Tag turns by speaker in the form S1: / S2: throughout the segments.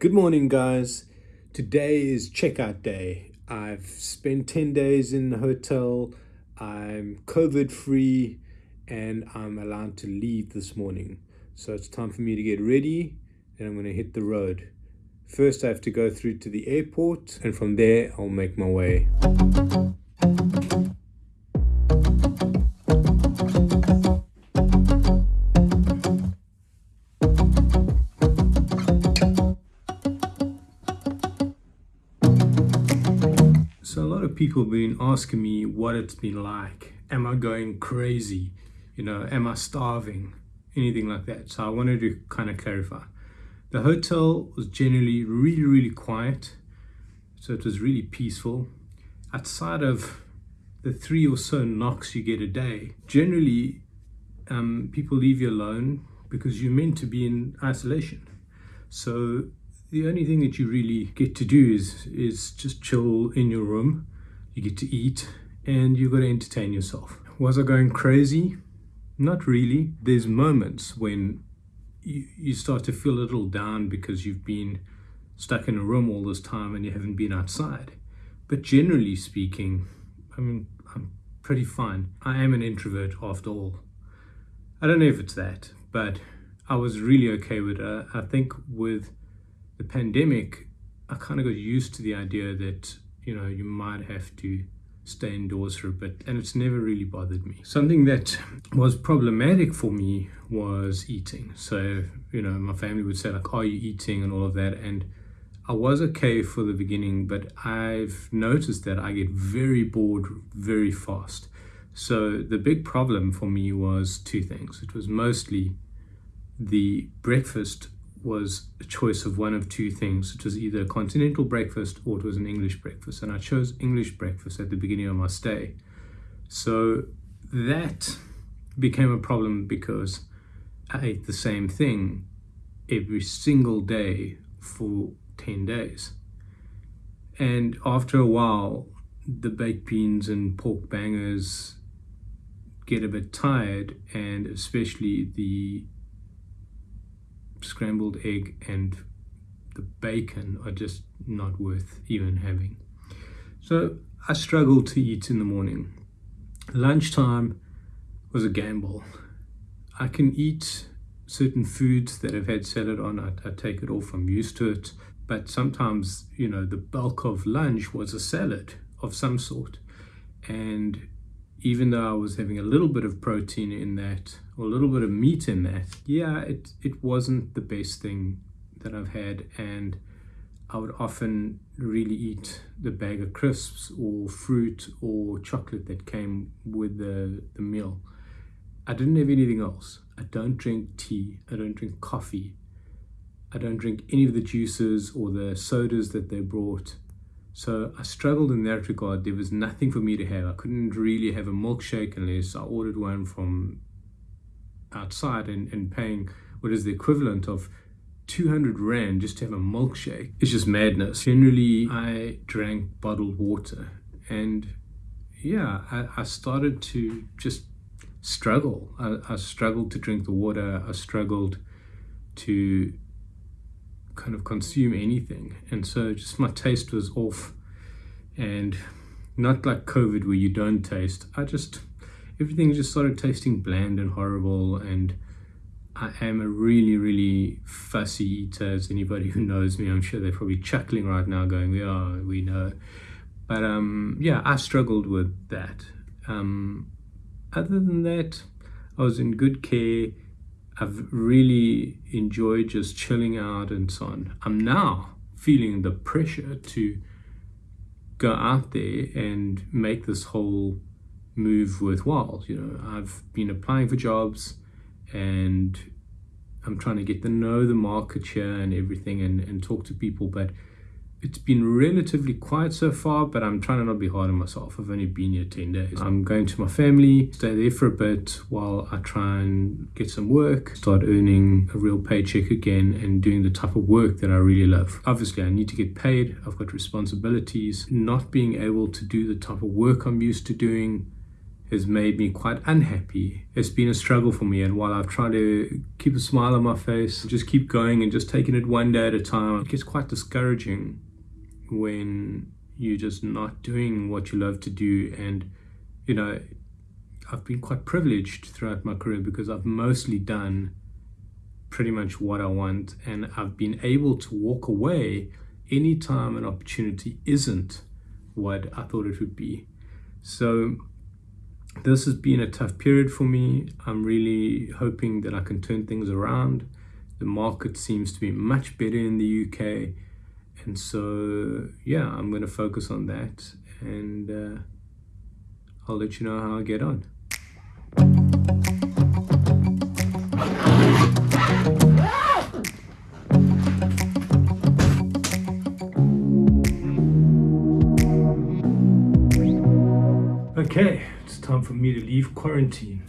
S1: Good morning, guys. Today is checkout day. I've spent 10 days in the hotel. I'm COVID free and I'm allowed to leave this morning. So it's time for me to get ready and I'm going to hit the road. First, I have to go through to the airport and from there, I'll make my way. People been asking me what it's been like. Am I going crazy? You know, am I starving? Anything like that. So I wanted to kind of clarify. The hotel was generally really, really quiet. So it was really peaceful. Outside of the three or so knocks you get a day, generally um, people leave you alone because you're meant to be in isolation. So the only thing that you really get to do is is just chill in your room you get to eat and you've got to entertain yourself. Was i going crazy? Not really. There's moments when you, you start to feel a little down because you've been stuck in a room all this time and you haven't been outside. But generally speaking i mean i'm pretty fine. I am an introvert after all. I don't know if it's that but i was really okay with it i think with the pandemic, I kind of got used to the idea that, you know, you might have to stay indoors for a bit and it's never really bothered me. Something that was problematic for me was eating. So, you know, my family would say like, are you eating and all of that. And I was okay for the beginning, but I've noticed that I get very bored very fast. So the big problem for me was two things. It was mostly the breakfast was a choice of one of two things. It was either a continental breakfast or it was an English breakfast. And I chose English breakfast at the beginning of my stay. So that became a problem because I ate the same thing every single day for 10 days. And after a while, the baked beans and pork bangers get a bit tired, and especially the scrambled egg and the bacon are just not worth even having. So I struggled to eat in the morning. Lunchtime was a gamble. I can eat certain foods that have had salad on, I, I take it off, I'm used to it. But sometimes, you know, the bulk of lunch was a salad of some sort. And even though I was having a little bit of protein in that, or a little bit of meat in that, yeah, it, it wasn't the best thing that I've had. And I would often really eat the bag of crisps or fruit or chocolate that came with the, the meal. I didn't have anything else. I don't drink tea. I don't drink coffee. I don't drink any of the juices or the sodas that they brought. So I struggled in that regard. There was nothing for me to have. I couldn't really have a milkshake unless I ordered one from outside and, and paying what is the equivalent of 200 Rand just to have a milkshake. It's just madness. Generally, I drank bottled water. And yeah, I, I started to just struggle. I, I struggled to drink the water. I struggled to kind of consume anything. And so just my taste was off and not like COVID where you don't taste. I just, everything just started tasting bland and horrible. And I am a really, really fussy eater. As anybody who knows me, I'm sure they're probably chuckling right now going, yeah, we know. But um, yeah, I struggled with that. Um, other than that, I was in good care I've really enjoyed just chilling out and so on. I'm now feeling the pressure to go out there and make this whole move worthwhile. You know, I've been applying for jobs and I'm trying to get to know the market here and everything and, and talk to people, but it's been relatively quiet so far, but I'm trying to not be hard on myself. I've only been here 10 days. I'm going to my family, stay there for a bit while I try and get some work, start earning a real paycheck again and doing the type of work that I really love. Obviously, I need to get paid. I've got responsibilities. Not being able to do the type of work I'm used to doing has made me quite unhappy. It's been a struggle for me, and while I've tried to keep a smile on my face, just keep going and just taking it one day at a time, it gets quite discouraging when you're just not doing what you love to do. And, you know, I've been quite privileged throughout my career because I've mostly done pretty much what I want, and I've been able to walk away anytime an opportunity isn't what I thought it would be. So, this has been a tough period for me. I'm really hoping that I can turn things around. The market seems to be much better in the UK. And so, yeah, I'm going to focus on that and uh, I'll let you know how I get on. Okay, it's time for me to leave quarantine.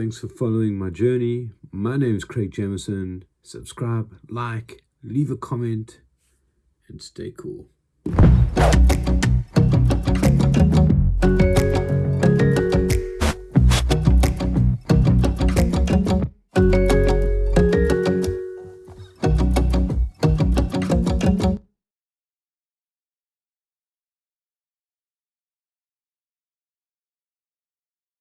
S1: Thanks for following my journey. My name is Craig Jamison. Subscribe, like, leave a comment, and stay cool.